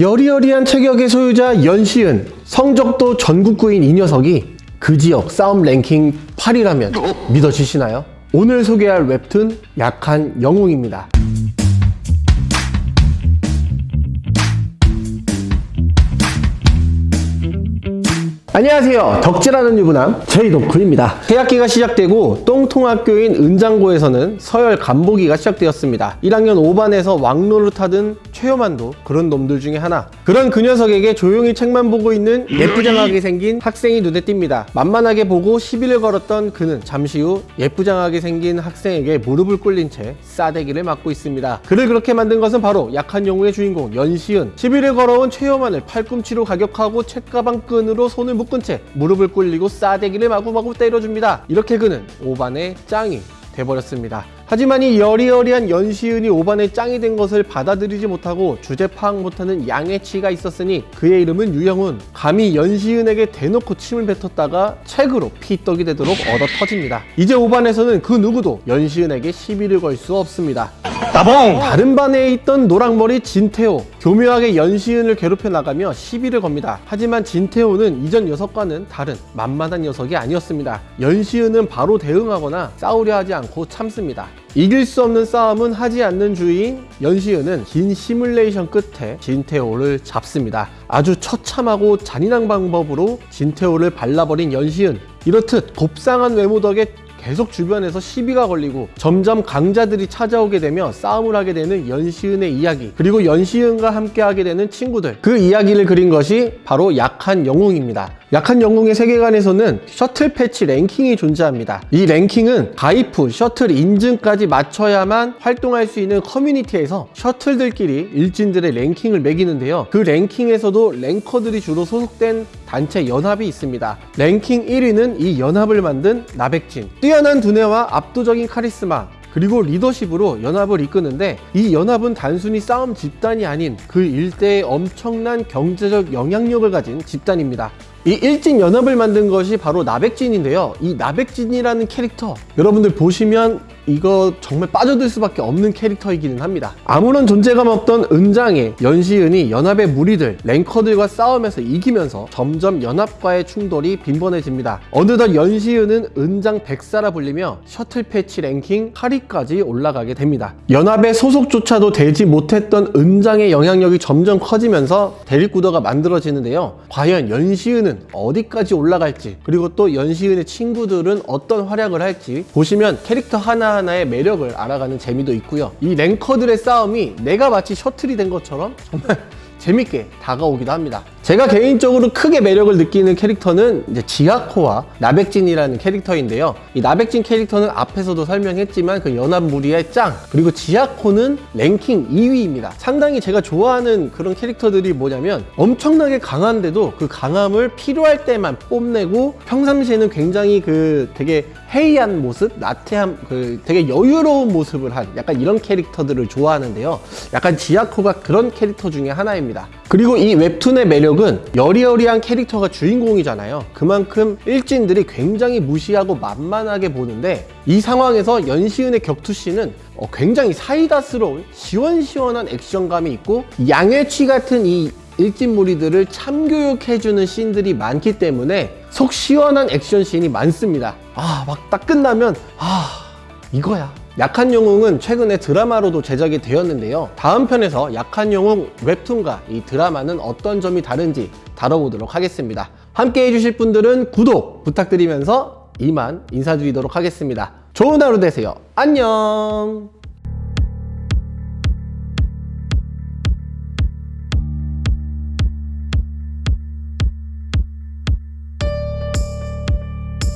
여리여리한 체격의 소유자 연시은 성적도 전국구인 이 녀석이 그 지역 싸움 랭킹 8위라면 믿어지시나요? 오늘 소개할 웹툰 약한 영웅입니다 안녕하세요. 덕질하는 유부남 제이덕후입니다. 새학기가 시작되고 똥통학교인 은장고에서는 서열 간보기가 시작되었습니다. 1학년 5반에서 왕로를 타던 최요만도 그런 놈들 중에 하나. 그런 그 녀석에게 조용히 책만 보고 있는 예쁘장하게 생긴 학생이 눈에 띕니다. 만만하게 보고 시비를 걸었던 그는 잠시 후 예쁘장하게 생긴 학생에게 무릎을 꿇린 채 싸대기를 맞고 있습니다. 그를 그렇게 만든 것은 바로 약한 영웅의 주인공 연시은 시비를 걸어온 최요만을 팔꿈치로 가격하고 책가방 끈으로 손을 묶은 채 무릎을 꿇리고 싸대기를 마구마구 때려줍니다. 이렇게 그는 5반의 짱이 돼버렸습니다. 하지만 이 여리여리한 연시은이 5반의 짱이 된 것을 받아들이지 못하고 주제 파악 못하는 양해치가 있었으니 그의 이름은 유영훈 감히 연시은에게 대놓고 침을 뱉었다가 책으로 피떡이 되도록 얻어 터집니다. 이제 5반에서는 그 누구도 연시은에게 시비를 걸 수 없습니다. 따봉! 다른 반에 있던 노랑머리 진태호 교묘하게 연시은을 괴롭혀 나가며 시비를 겁니다. 하지만 진태호는 이전 녀석과는 다른 만만한 녀석이 아니었습니다. 연시은은 바로 대응하거나 싸우려 하지 않고 참습니다. 이길 수 없는 싸움은 하지 않는 주인 연시은은 긴 시뮬레이션 끝에 진태호를 잡습니다. 아주 처참하고 잔인한 방법으로 진태호를 발라버린 연시은 이렇듯 곱상한 외모 덕에 계속 주변에서 시비가 걸리고 점점 강자들이 찾아오게 되며 싸움을 하게 되는 연시은의 이야기 그리고 연시은과 함께 하게 되는 친구들. 그 이야기를 그린 것이 바로 약한 영웅입니다 약한 영웅의 세계관에서는 셔틀 패치 랭킹이 존재합니다. 이 랭킹은 후 셔틀 인증까지 맞춰야만 활동할 수 있는 커뮤니티에서 셔틀들끼리 일진들의 랭킹을 매기는데요. 그 랭킹에서도 랭커들이 주로 소속된 단체 연합이 있습니다. 랭킹 1위는 이 연합을 만든 나백진. 뛰어난 두뇌와 압도적인 카리스마, 그리고 리더십으로 연합을 이끄는데 이 연합은 단순히 싸움 집단이 아닌 그 일대의 엄청난 경제적 영향력을 가진 집단입니다. 이 일진 연합을 만든 것이 바로 나백진인데요. 이 나백진이라는 캐릭터 여러분들 보시면 이거 정말 빠져들 수밖에 없는 캐릭터이기는 합니다. 아무런 존재감 없던 은장의 연시은이 연합의 무리들 랭커들과 싸우면서 이기면서 점점 연합과의 충돌이 빈번해집니다. 어느덧 연시은은 은장 백사라 불리며 셔틀 패치 랭킹 8위까지 올라가게 됩니다. 연합의 소속조차도 되지 못했던 은장의 영향력이 점점 커지면서 대립구도가 만들어지는데요. 과연 연시은은 연시은 어디까지 올라갈지 그리고 또 연시은의 친구들은 어떤 활약을 할지 보시면 캐릭터 하나 하나의 매력을 알아가는 재미도 있고요. 이 랭커들의 싸움이 내가 마치 셔틀이 된 것처럼 정말 재밌게 다가오기도 합니다. 제가 개인적으로 크게 매력을 느끼는 캐릭터는 이제 지하코와 나백진이라는 캐릭터인데요. 이 나백진 캐릭터는 앞에서도 설명했지만 그 연합 무리의 짱 그리고 지하코는 랭킹 2위입니다. 상당히 제가 좋아하는 그런 캐릭터들이 뭐냐면 엄청나게 강한데도 그 강함을 필요할 때만 뽐내고 평상시에는 굉장히 그 되게 해이한 모습, 나태한 그 되게 여유로운 모습을 한 약간 이런 캐릭터들을 좋아하는데요. 약간 지하코가 그런 캐릭터 중에 하나입니다. 그리고 이 웹툰의 매력은 여리여리한 캐릭터가 주인공이잖아요. 그만큼 일진들이 굉장히 무시하고 만만하게 보는데 이 상황에서 연시은의 격투씬은 어, 굉장히 사이다스러운 시원시원한 액션감이 있고 양해치 같은 이 일진 무리들을 참교육해주는 씬들이 많기 때문에 속 시원한 액션 씬이 많습니다. 아 막 딱 끝나면 아 이거야. 약한 영웅은 최근에 드라마로도 제작이 되었는데요. 다음 편에서 약한 영웅 웹툰과 이 드라마는 어떤 점이 다른지 다뤄보도록 하겠습니다. 함께 해주실 분들은 구독 부탁드리면서 이만 인사드리도록 하겠습니다. 좋은 하루 되세요. 안녕